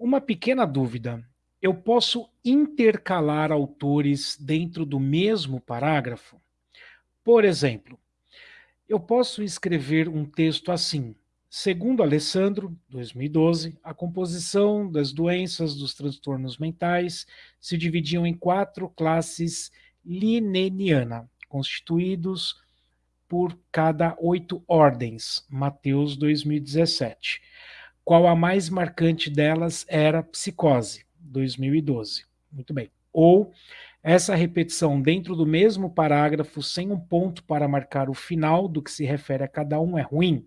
Uma pequena dúvida. Eu posso intercalar autores dentro do mesmo parágrafo? Por exemplo, eu posso escrever um texto assim. Segundo Alessandro, 2012, a composição das doenças dos transtornos mentais se dividiam em quatro classes lineniana, constituídos por cada oito ordens, Mateus 2017. Qual a mais marcante delas era psicose, 2012. Muito bem. Ou essa repetição dentro do mesmo parágrafo, sem um ponto para marcar o final do que se refere a cada um, é ruim?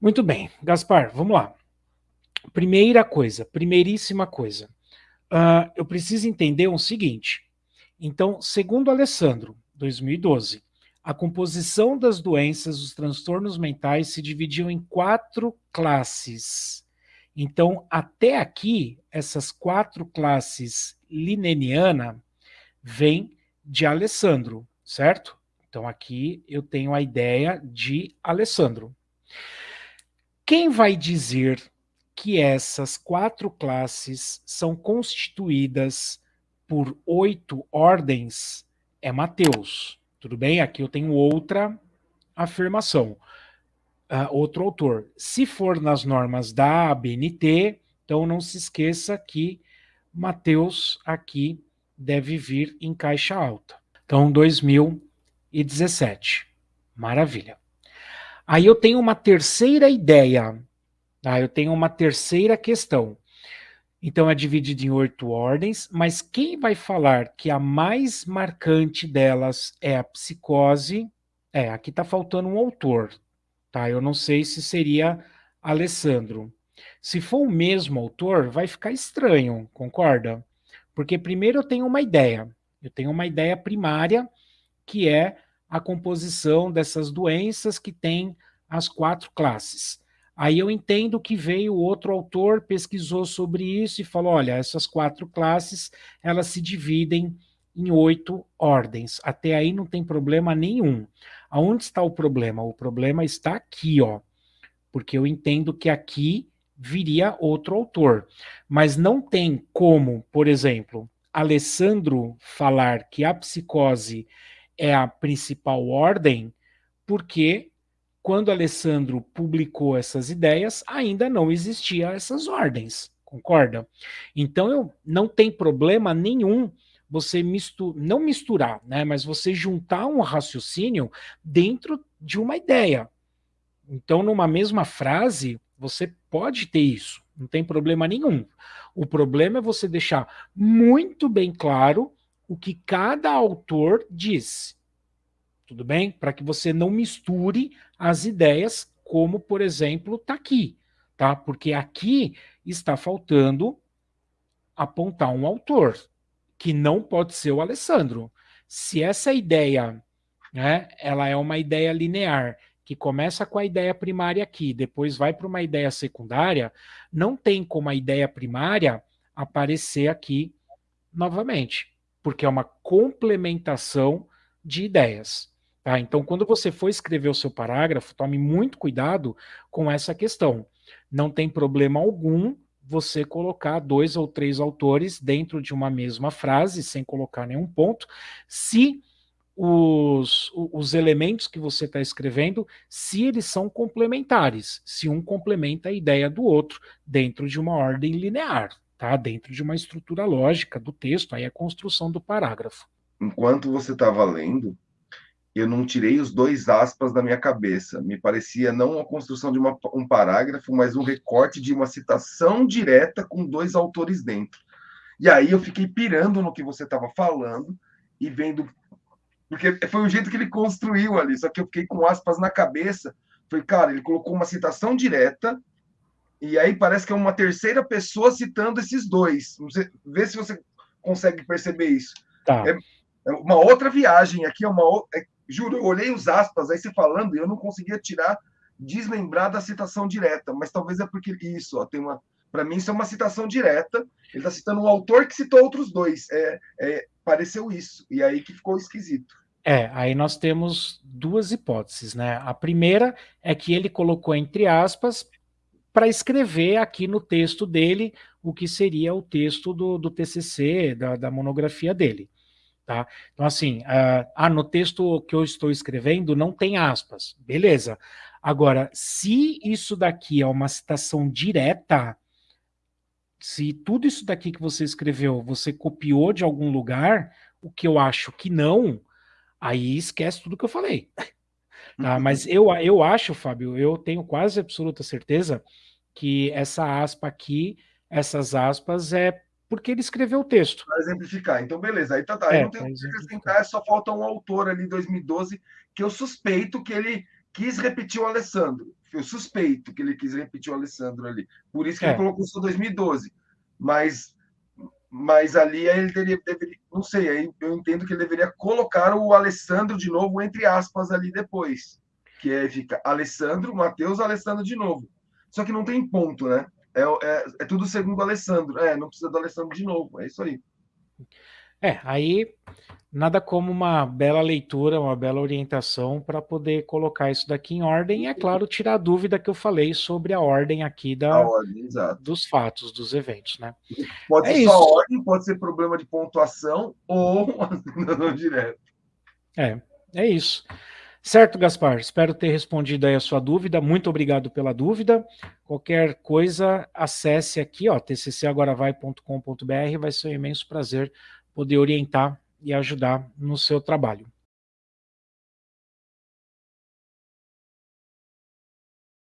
Muito bem, Gaspar, vamos lá. Primeira coisa, primeiríssima coisa. Uh, eu preciso entender o seguinte. Então, segundo Alessandro, 2012, a composição das doenças, os transtornos mentais se dividiam em quatro classes. Então, até aqui, essas quatro classes lineniana vêm de Alessandro, certo? Então, aqui eu tenho a ideia de Alessandro. Quem vai dizer que essas quatro classes são constituídas por oito ordens é Mateus. Tudo bem? Aqui eu tenho outra afirmação, uh, outro autor. Se for nas normas da ABNT, então não se esqueça que Mateus aqui deve vir em caixa alta. Então, 2017. Maravilha. Aí eu tenho uma terceira ideia, tá? eu tenho uma terceira questão. Então é dividido em oito ordens, mas quem vai falar que a mais marcante delas é a psicose? É, aqui está faltando um autor, tá? Eu não sei se seria Alessandro. Se for o mesmo autor, vai ficar estranho, concorda? Porque primeiro eu tenho uma ideia, eu tenho uma ideia primária, que é a composição dessas doenças que tem as quatro classes. Aí eu entendo que veio outro autor, pesquisou sobre isso e falou, olha, essas quatro classes, elas se dividem em oito ordens. Até aí não tem problema nenhum. Aonde está o problema? O problema está aqui, ó. Porque eu entendo que aqui viria outro autor. Mas não tem como, por exemplo, Alessandro falar que a psicose é a principal ordem, porque quando Alessandro publicou essas ideias, ainda não existia essas ordens, concorda? Então eu não tem problema nenhum você misturar, não misturar, né, mas você juntar um raciocínio dentro de uma ideia. Então, numa mesma frase, você pode ter isso, não tem problema nenhum. O problema é você deixar muito bem claro o que cada autor diz tudo bem? Para que você não misture as ideias, como, por exemplo, está aqui, tá? Porque aqui está faltando apontar um autor, que não pode ser o Alessandro. Se essa ideia, né, ela é uma ideia linear, que começa com a ideia primária aqui, depois vai para uma ideia secundária, não tem como a ideia primária aparecer aqui novamente, porque é uma complementação de ideias. Tá? Então, quando você for escrever o seu parágrafo, tome muito cuidado com essa questão. Não tem problema algum você colocar dois ou três autores dentro de uma mesma frase, sem colocar nenhum ponto, se os, os elementos que você está escrevendo, se eles são complementares, se um complementa a ideia do outro, dentro de uma ordem linear, tá? dentro de uma estrutura lógica do texto, aí é a construção do parágrafo. Enquanto você estava lendo, eu não tirei os dois aspas da minha cabeça. Me parecia não a construção de uma, um parágrafo, mas um recorte de uma citação direta com dois autores dentro. E aí eu fiquei pirando no que você estava falando e vendo. Porque foi o jeito que ele construiu ali, só que eu fiquei com aspas na cabeça. Falei, cara, ele colocou uma citação direta, e aí parece que é uma terceira pessoa citando esses dois. Vê se você consegue perceber isso. Tá. É, é uma outra viagem aqui, é uma, é, Juro, eu olhei os aspas, aí você falando, e eu não conseguia tirar, deslembrar da citação direta, mas talvez é porque isso, ó, tem uma. Para mim, isso é uma citação direta. Ele está citando um autor que citou outros dois. É, é, pareceu isso, e aí que ficou esquisito. É, aí nós temos duas hipóteses, né? A primeira é que ele colocou entre aspas para escrever aqui no texto dele o que seria o texto do, do TCC, da, da monografia dele. Tá? Então, assim, uh, ah, no texto que eu estou escrevendo não tem aspas, beleza. Agora, se isso daqui é uma citação direta, se tudo isso daqui que você escreveu você copiou de algum lugar, o que eu acho que não, aí esquece tudo que eu falei. Tá? Mas eu, eu acho, Fábio, eu tenho quase absoluta certeza que essa aspa aqui, essas aspas, é porque ele escreveu o texto. Para exemplificar. Então, beleza. Aí tá, tá. É, não tem o que acrescentar, só falta um autor ali, 2012, que eu suspeito que ele quis repetir o Alessandro. Eu suspeito que ele quis repetir o Alessandro ali. Por isso que é. ele colocou só 2012. Mas, mas ali ele deveria, deveria, não sei, aí eu entendo que ele deveria colocar o Alessandro de novo, entre aspas, ali depois. Que é, fica Alessandro, Matheus, Alessandro de novo. Só que não tem ponto, né? É, é, é tudo segundo o Alessandro. É, não precisa do Alessandro de novo. É isso aí. É, aí nada como uma bela leitura, uma bela orientação para poder colocar isso daqui em ordem e, é claro, tirar a dúvida que eu falei sobre a ordem aqui da, ordem, dos fatos, dos eventos, né? Pode é ser só ordem, pode ser problema de pontuação ou não direto. É, é isso. Certo, Gaspar? Espero ter respondido aí a sua dúvida. Muito obrigado pela dúvida. Qualquer coisa, acesse aqui, ó, tccagoravai.com.br. Vai ser um imenso prazer poder orientar e ajudar no seu trabalho.